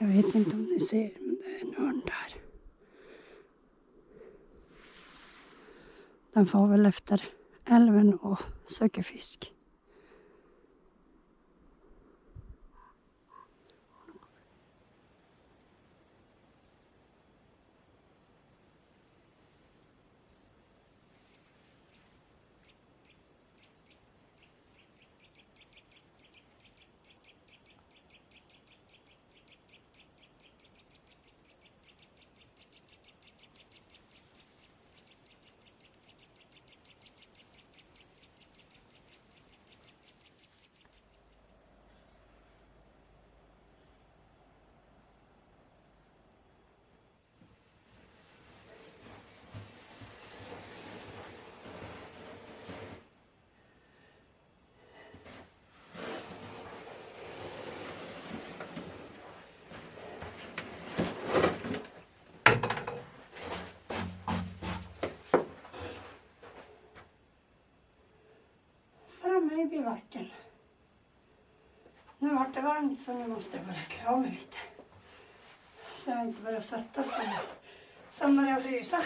Jag vet inte om ni ser, men det är en hund där. Den får väl efter älven och söker fisk. Framme. Nu vart det varmt så nu måste jag börja klä av mig lite. Så jag inte börjar svettas sig. sen börjar jag frysa.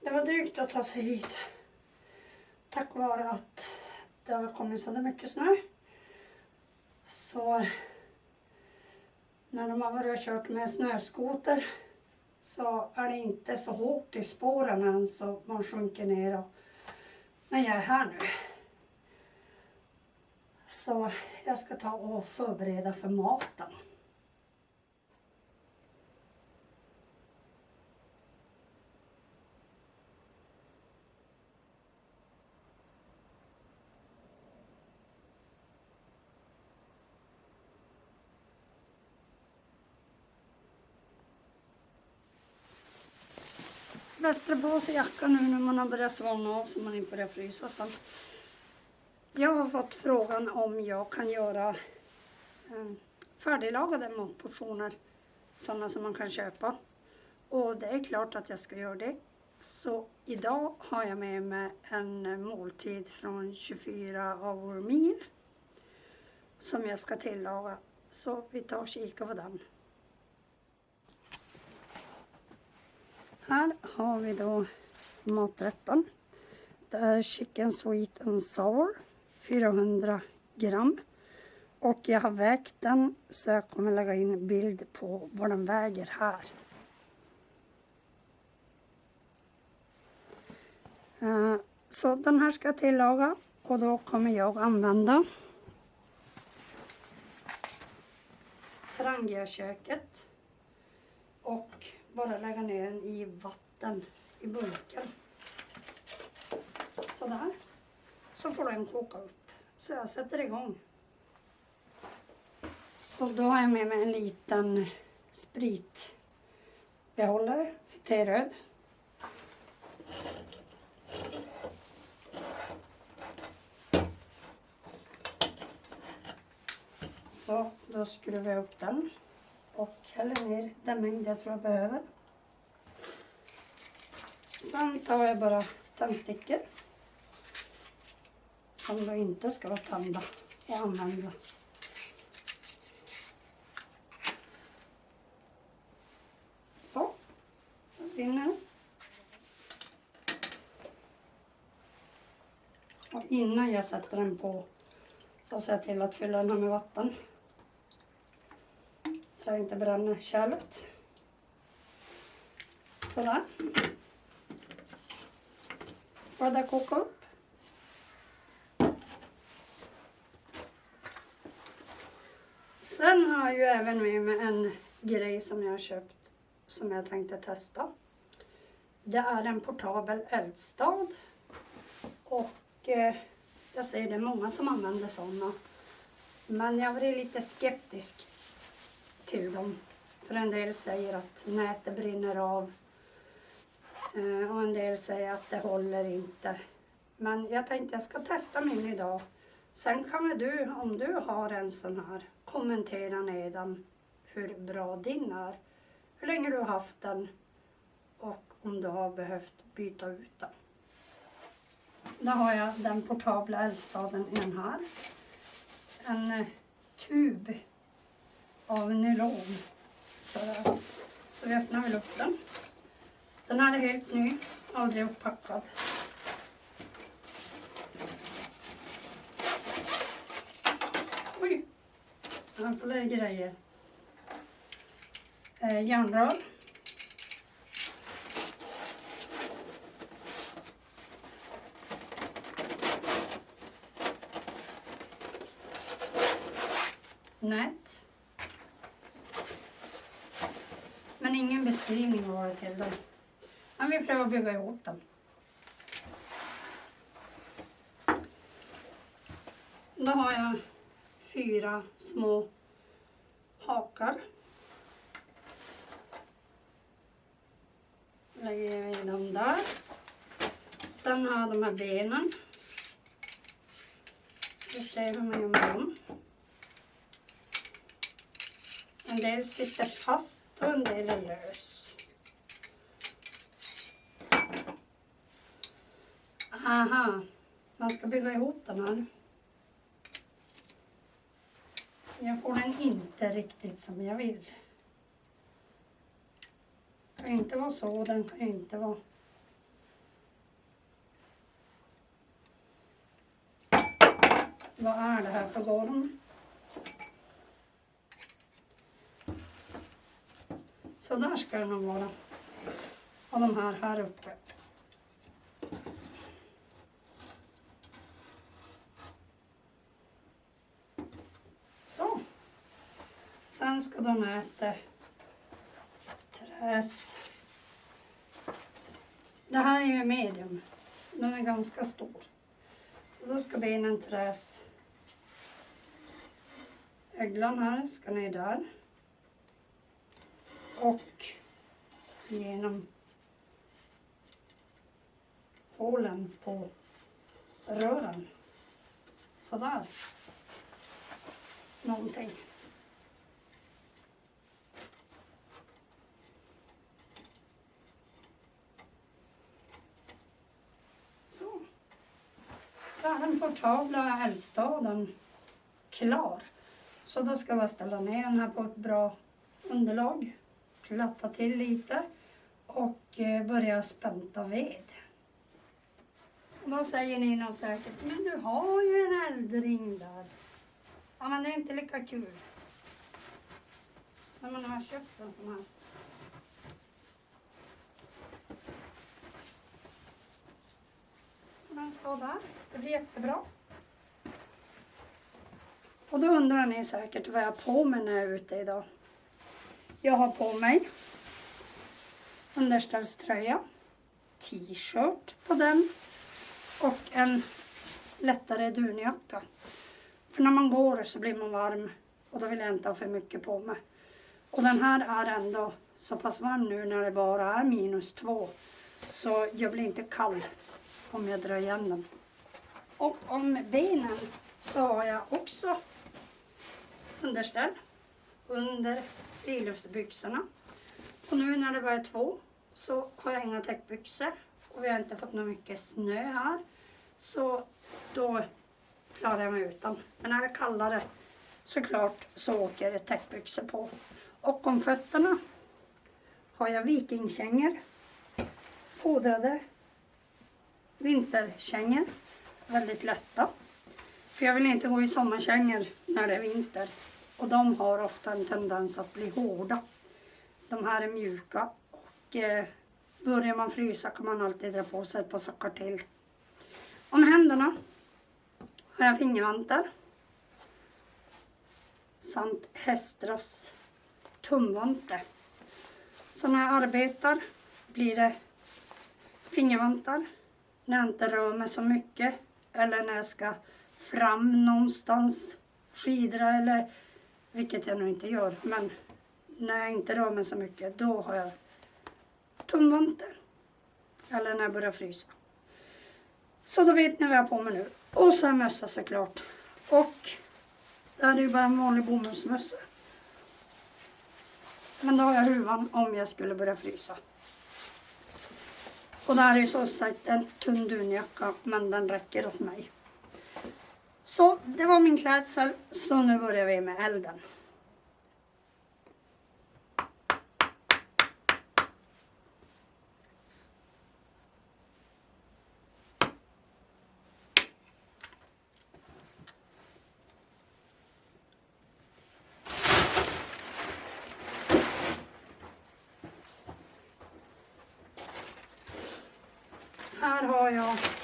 Det var drygt att ta sig hit. Tack vare att det har kommit så mycket snö. Så när de har varit och kört med snöskoter så är det inte så hårt i spåren än så man sjunker ner. Och, men jag är här nu. Så jag ska ta och förbereda för maten. Västra på sig jackan nu när man har börjat svalna av så man inte börjar frysa sen. Jag har fått frågan om jag kan göra eh, färdiglagade matportioner. Sådana som man kan köpa. Och det är klart att jag ska göra det. Så idag har jag med mig en måltid från 24 Hour Meal. Som jag ska tillaga. Så vi tar och kikar på den. Här har vi då maträtten. Det är chicken sweet and sour, 400 gram. Och jag har vägt den så jag kommer lägga in bild på vad den väger här. Eh, så den här ska jag tillaga och då kommer jag använda Trangiaköket och bara lägga ner den i vatten i burken. Sådär. Så får den koka upp. Så jag sätter igång. Så då har jag med mig en liten spritbehållare för teröd. Så då skruvar jag upp den och häller ner den mängd jag tror jag behöver. Sen tar jag bara tändstickor som då inte ska vara tända och använda. Så, den brinner. Och innan jag sätter den på så ser jag till att fylla den med vatten så jag inte bränner kärlet. Sådär. Bara det koka upp. Sen har jag ju även med mig en grej som jag har köpt som jag tänkte testa. Det är en portabel eldstad. Och eh, jag säger det är många som använder sådana. Men jag varit lite skeptisk till dem. För en del säger att nätet brinner av. Eh, och en del säger att det håller inte. Men jag tänkte jag ska testa min idag. Sen kan väl du, om du har en sån här, kommentera nedan hur bra din är. Hur länge du har haft den och om du har behövt byta ut den. Då har jag den portabla eldstaden i den här. en eh, tub av nylon. Så vi öppnar väl upp den. Den här är helt ny, aldrig upppackad. Oj! Här får det grejer. Eh, järnrör. Nät. Men ingen beskrivning var det till den. Men vi prövar att bygga ihop den. Då har jag fyra små hakar. Lägger jag in dem där. Sen har jag de här benen. Vi ser hur man gör med dem. En del sitter fast då en del lös. Aha, man ska bygga ihop den här. Jag får den inte riktigt som jag vill. Den kan inte vara så, den kan inte vara... Vad är det här för golv? Så där ska det nog vara. Och de här här uppe. Så. Sen ska de äta träs. Det här är ju medium. Den är ganska stor. Så då ska benen träs. Öglan här ska ner där. Och genom hålen på rören. Sådär. Någonting. Så. Då är den portabla eldstaden klar. Så då ska vi ställa ner den här på ett bra underlag. Platta till lite och börjar börja spänta ved. Och då säger ni nog säkert, men du har ju en eldring där. Ja, men det är inte lika kul. När man har köpt en sån här. Den ska där. Det blir jättebra. Och då undrar ni säkert vad jag har på mig när jag är ute idag. Jag har på mig underställströja, t-shirt på den och en lättare dunjacka. För när man går så blir man varm och då vill jag inte ha för mycket på mig. Och den här är ändå så pass varm nu när det bara är minus två. Så jag blir inte kall om jag drar igen den. Och om benen så har jag också underställ under friluftsbyxorna. Och nu när det bara är två så har jag inga täckbyxor och vi har inte fått något mycket snö här. Så då klarar jag mig utan. Men när det är kallare såklart så åker det täckbyxor på. Och om fötterna har jag vikingkängor. Fodrade vinterkängor. Väldigt lätta. För jag vill inte gå i sommarkängor när det är vinter. Och de har ofta en tendens att bli hårda. De här är mjuka och eh, börjar man frysa kan man alltid dra på sig ett par sockar till. Om händerna har jag fingervantar samt Hästras tumvante. Så när jag arbetar blir det fingervantar när jag inte rör mig så mycket eller när jag ska fram någonstans, skidra eller vilket jag nu inte gör. Men när jag inte rör mig så mycket då har jag tumvanten. Eller när jag börjar frysa. Så då vet ni vad jag har på mig nu. Och så en mössa såklart. Och det här är ju bara en vanlig bomullsmössa. Men då har jag huvan om jag skulle börja frysa. Och det här är ju så sagt en tunn dunjacka men den räcker åt mig. Så det var min klädsel. Så nu börjar vi med elden. Här har jag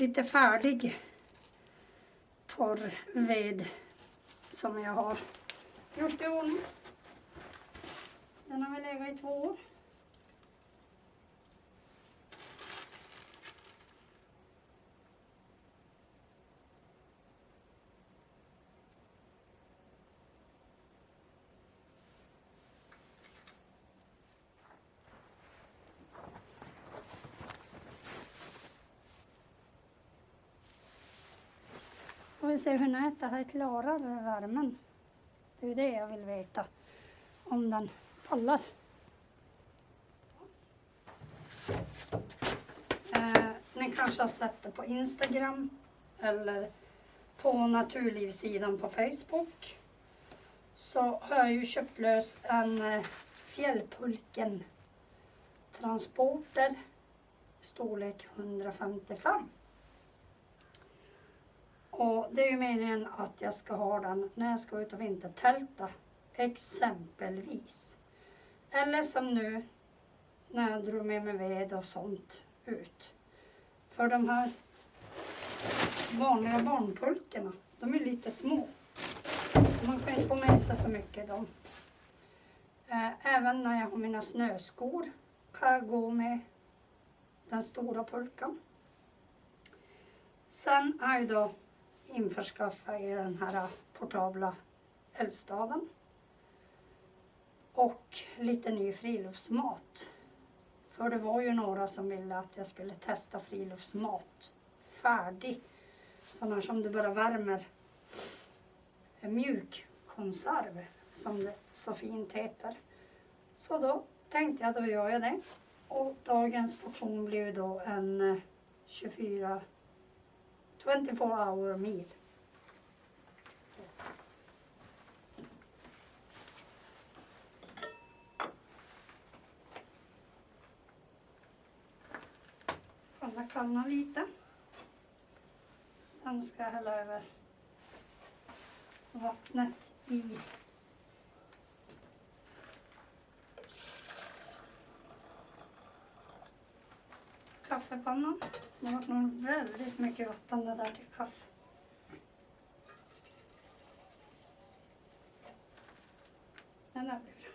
lite färdig torr ved som jag har gjort i ordning. Den har väl legat i två år. Vi se hur nätet här klarar värmen. Det är ju det jag vill veta. Om den pallar. Eh, ni kanske har sett det på Instagram eller på Naturlivssidan på Facebook. Så har jag ju köpt lös en eh, Fjällpulken Transporter storlek 155. Och det är ju meningen att jag ska ha den när jag ska ut och vintertälta. Exempelvis. Eller som nu när jag drog med mig ved och sånt ut. För de här vanliga barnpulkorna, de är lite små. Så man kan inte få med sig så mycket dem. Eh, även när jag har mina snöskor kan jag gå med den stora pulkan. Sen är det då införskaffa i den här portabla eldstaden. Och lite ny friluftsmat. För det var ju några som ville att jag skulle testa friluftsmat färdig. Sådana som du bara värmer. En mjuk konserv som det så fint heter. Så då tänkte jag då gör jag det. Och dagens portion blev då en eh, 24 24 hour meal. Får kallna lite. Sen ska jag hälla över vattnet i kaffepannan. Det har varit nog väldigt mycket vatten det där till kaffe. Den där blir bra.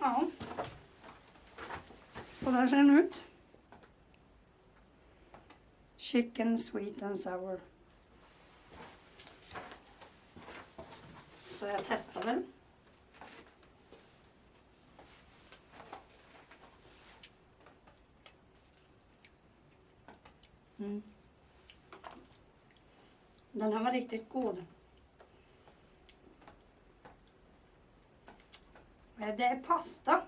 Ja. Så där ser den ut. Chicken sweet and sour. Så jag testar väl. Mm. Den här var riktigt god. Det är pasta.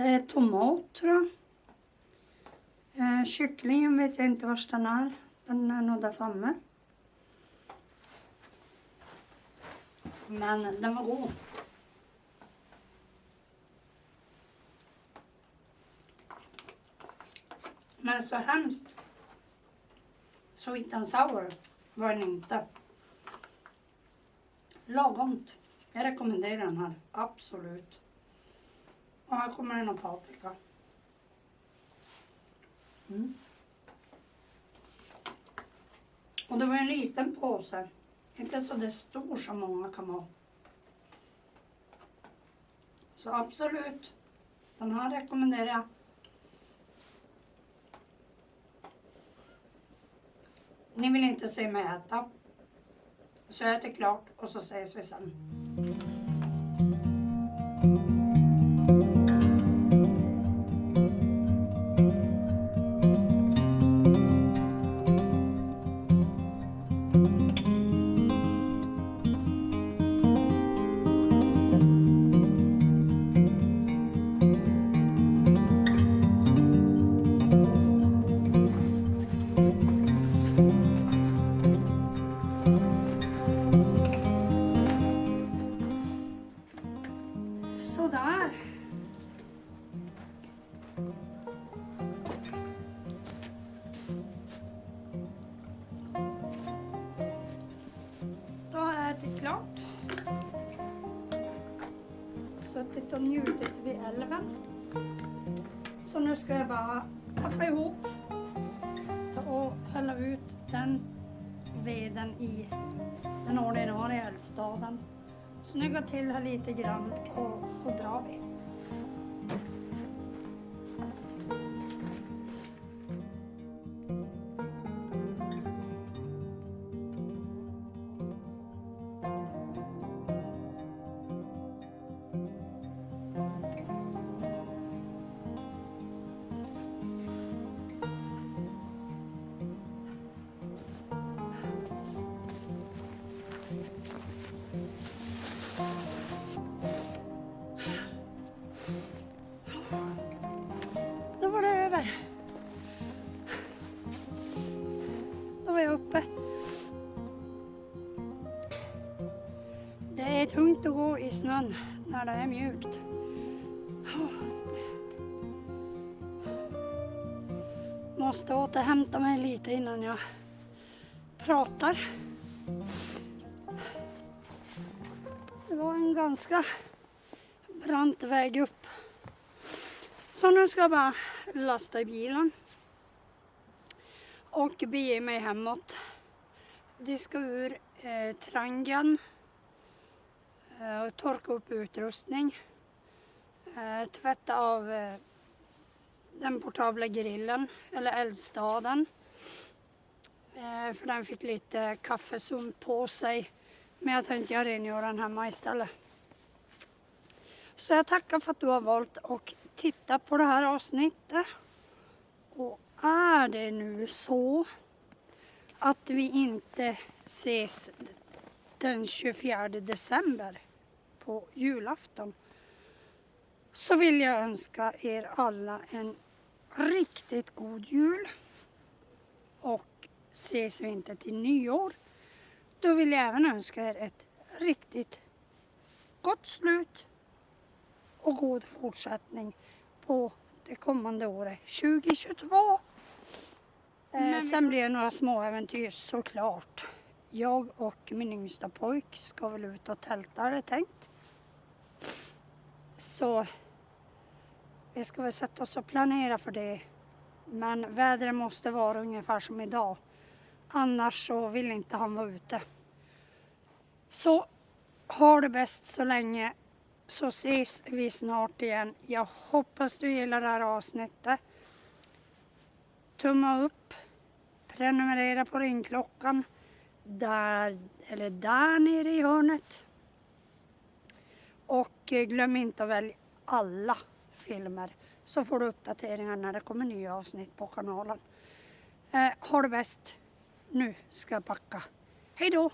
Det är tomat tror jag. Eh, kycklingen vet jag inte var den är. Den är nog där framme. Men den var god. Men så hemskt sweet and sour var den inte. Lagomt. Jag rekommenderar den här, absolut. Och här kommer det någon paprika. Mm. Och det var en liten påse. Inte så det stor som många kan vara. Så absolut, den här rekommenderar jag. Ni vill inte se mig äta. Så jag äter klart och så ses vi sen. ätit och njutit vid älven. Så nu ska jag bara tappa ihop ta och hälla ut den veden i den ordinarie eldstaden. Snygga till här lite grann och så drar vi. Tungt att gå i snön när det är mjukt. Måste återhämta mig lite innan jag pratar. Det var en ganska brant väg upp. Så nu ska jag bara lasta i bilen och bege mig hemåt. Diska ur eh, trangen, Eh, torka upp utrustning, eh, tvätta av eh, den portabla grillen eller eldstaden. För den fick lite kaffesump på sig. Men jag tänkte jag rengör den hemma istället. Så jag tackar för att du har valt att titta på det här avsnittet. Och är det nu så att vi inte ses den 24 december på julafton så vill jag önska er alla en riktigt god jul. Och ses vi inte till nyår då vill jag även önska er ett riktigt gott slut och god fortsättning på det kommande året 2022. Eh, sen blir det några små äventyr såklart. Jag och min yngsta pojk ska väl ut och tälta är det tänkt. Så vi ska väl sätta oss och planera för det. Men vädret måste vara ungefär som idag. Annars så vill inte han vara ute. Så ha det bäst så länge så ses vi snart igen. Jag hoppas du gillar det här avsnittet. Tumma upp, prenumerera på ringklockan där, eller där nere i hörnet. Eh, glöm inte att välja alla filmer så får du uppdateringar när det kommer nya avsnitt på kanalen. Eh, ha det bäst. Nu ska jag packa. Hej då!